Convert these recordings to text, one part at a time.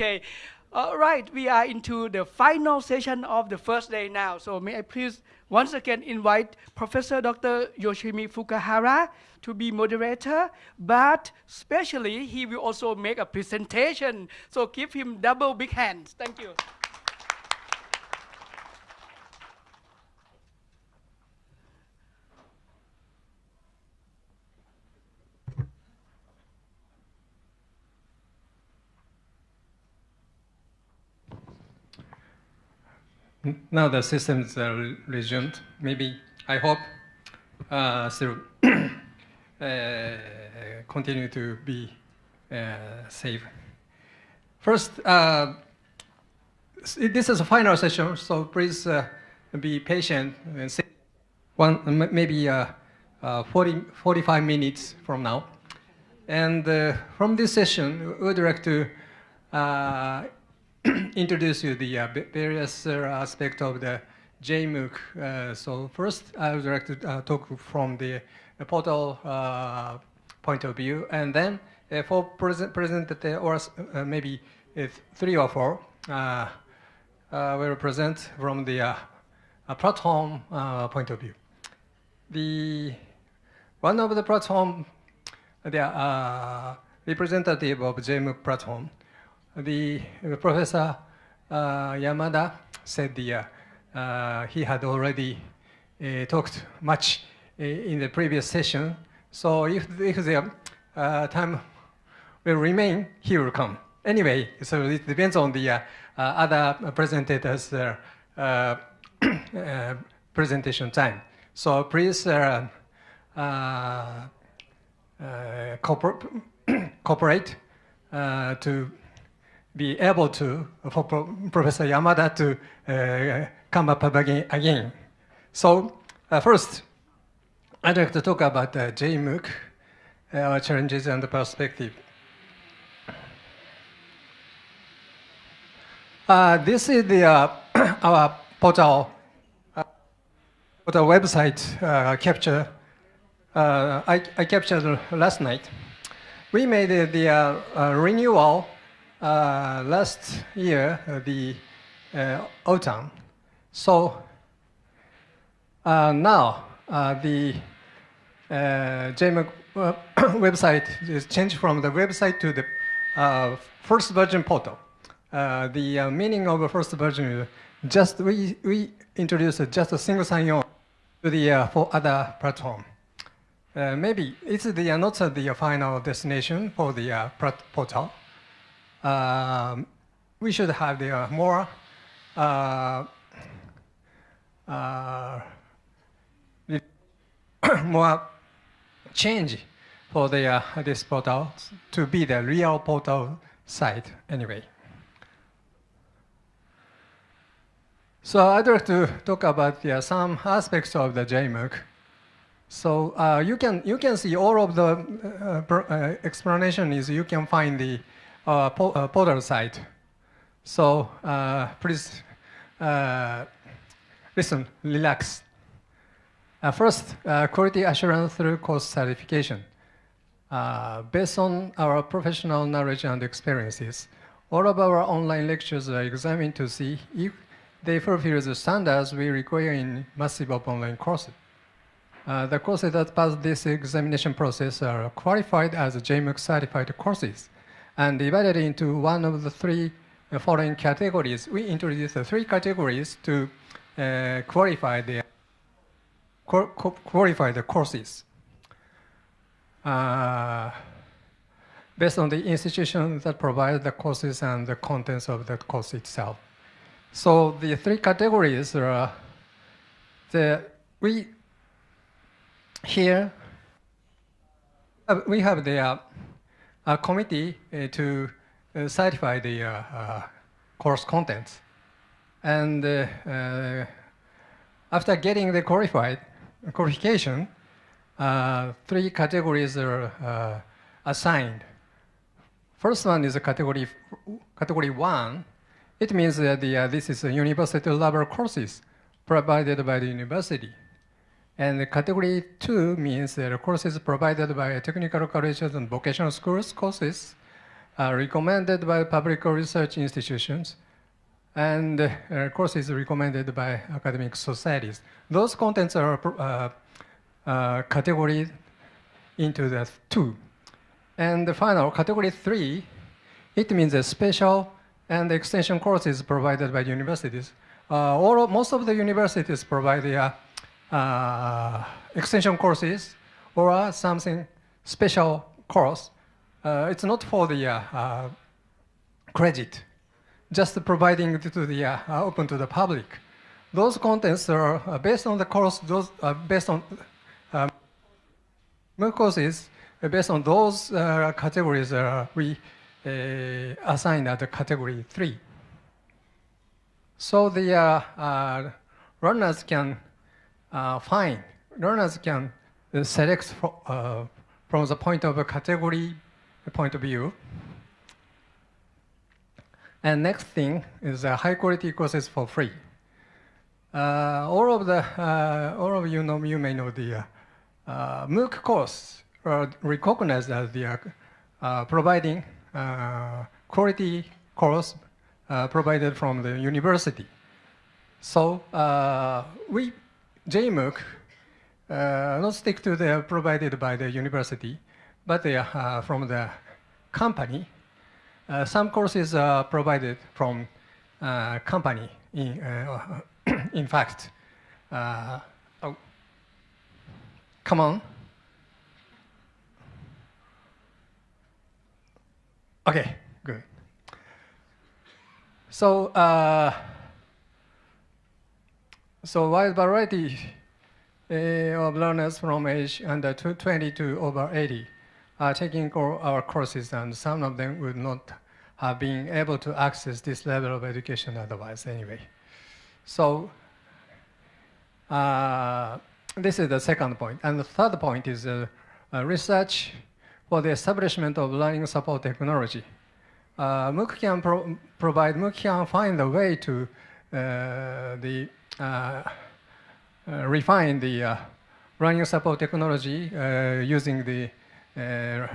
Okay. All right, we are into the final session of the first day now. So may I please once again invite Professor Dr. Yoshimi Fukuhara to be moderator, but especially he will also make a presentation. So give him double big hands. Thank you. Now the systems are resumed. Maybe, I hope, uh, still uh, continue to be uh, safe. First, uh, this is a final session, so please uh, be patient and one, maybe uh, 40, 45 minutes from now. And from this session, we would like to introduce you the uh, various uh, aspects of the JMOOC. Uh, so first, I would like to uh, talk from the portal uh, point of view, and then uh, for present, present or maybe three or four, will present from the platform point of view. The one of the platform, the representative of JMOOC platform the Professor uh, Yamada said the, uh, uh, he had already talked much in the previous session. So if, if the time will remain, he will come. Anyway, so it depends on the other presentators' presentation time. So please uh, uh, uh, cooperate to be able to, for Professor Yamada to uh, come up again. So uh, first, I'd like to talk about uh, JMOOC, uh, challenges and the perspective. Uh, this is the uh, our portal, uh, portal website uh, capture. I, I captured last night. We made the renewal uh, last year, uh, the uh, autumn. So now the JMOOC website is changed from the website to the first version portal. the meaning of the first version is just we, we introduced just a single sign-on to the uh, for other platform. Uh, maybe it's the uh, not the final destination for the portal, um, we should have the uh, more uh, uh, more change for the, this portal to be the real portal site anyway. So I'd like to talk about yeah, some aspects of the JMOOC. So uh, you can you can see all of the uh, uh, explanation is you can find the uh, po uh, portal site. So uh, please listen, relax. first, quality assurance through course certification. based on our professional knowledge and experiences, all of our online lectures are examined to see if they fulfill the standards we require in massive open online courses. Uh, the courses that pass this examination process are qualified as JMOOC certified courses and divided into one of the three uh, following categories. We introduced three categories to uh, qualify the qualify the courses. Uh, based on the institution that provides the courses and the contents of the course itself. So the three categories are the we here uh, we have the uh, a committee uh, to uh, certify the uh, course contents. And after getting the qualified qualification, three categories are assigned. First one is a category, category one. It means that the, uh, this is a university level courses provided by the university. And category two means that courses provided by technical colleges and vocational schools courses uh, recommended by public research institutions, and uh, courses recommended by academic societies. Those contents are uh, uh, categorized into the two. And the final, category three, it means a special and extension courses provided by universities. Uh, all, most of the universities provide the, uh, extension courses or something special course. Uh, it's not for the uh, uh, credit, just providing to the uh, open to the public. Those contents are based on the course, those are based on um, MOOC courses, based on those categories we assign at category three. So the uh, uh, runners can uh, learners can select for, from the point of a category point of view. And next thing is a high quality courses for free. Uh, all of the, uh, all of you know, you may know the uh, MOOC course are recognized as the providing quality course uh, provided from the university. So uh, we, JMOOC, uh, not stick to the provided by the university, but they are uh, from the company. Uh, some courses are provided from uh, company. In, in fact, oh, come on. Okay, good. So, uh, so wide variety uh, of learners from age under 20 to over 80 are taking our courses, and some of them would not have been able to access this level of education otherwise anyway. So uh, this is the second point. And the third point is uh, uh, research for the establishment of learning support technology uh, MOOC can pro provide, MOOC can find a way to uh, the, refine the uh, running support technology uh, using the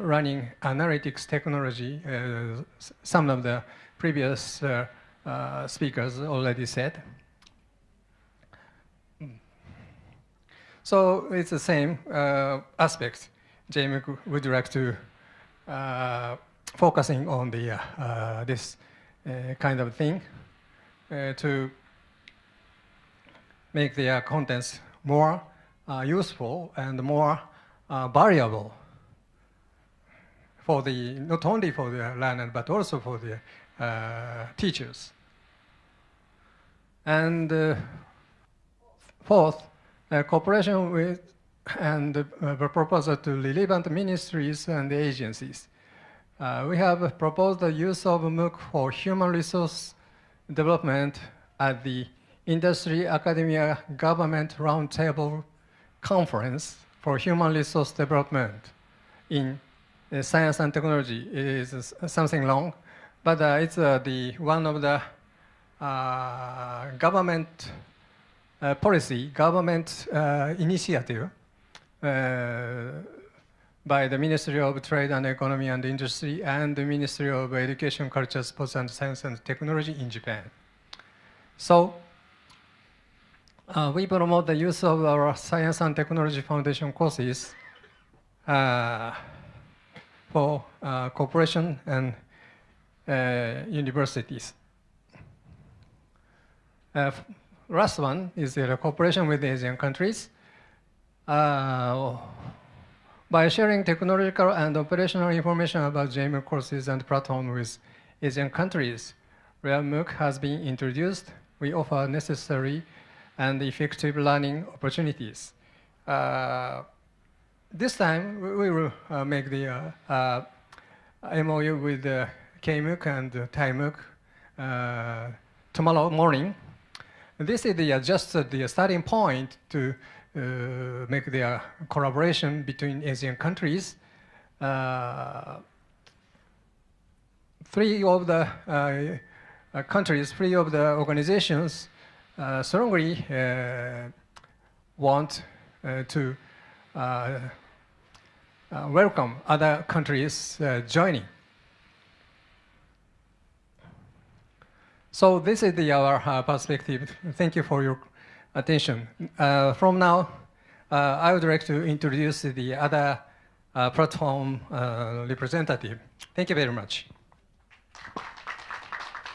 running analytics technology. some of the previous speakers already said. So it's the same aspect. JMOOC would like to focusing on the, uh, uh, this uh, kind of thing to make their contents more useful and more variable for the not only for the learner but also for the uh, teachers. And uh, fourth, uh, cooperation with and the proposal to relevant ministries and agencies. Uh, we have proposed the use of MOOC for human resource development at the Industry Academia Government Roundtable Conference for Human Resource Development in uh, Science and Technology. Is something long, but uh, it's uh, the one of the uh, government uh, policy, government initiative by the Ministry of Trade and Economy and Industry and the Ministry of Education, Culture, Sports and Science and Technology in Japan. So uh, we promote the use of our Science and Technology Foundation courses uh, for uh, corporation and uh, universities. Uh, last one is the cooperation with Asian countries. Uh, by sharing technological and operational information about JMOOC courses and platforms with Asian countries, where MOOC has been introduced, we offer necessary and effective learning opportunities. Uh, this time, we will uh, make the uh, MOU with uh, KMOOC and uh, ThaiMOOC uh, tomorrow morning. This is the, just the starting point to uh, make their collaboration between Asian countries. Uh, three of the uh, countries, three of the organizations uh, strongly uh, want uh, to welcome other countries joining. So this is the, our uh, perspective. Thank you for your attention. Uh, from now, uh, I would like to introduce the other platform representative. Thank you very much.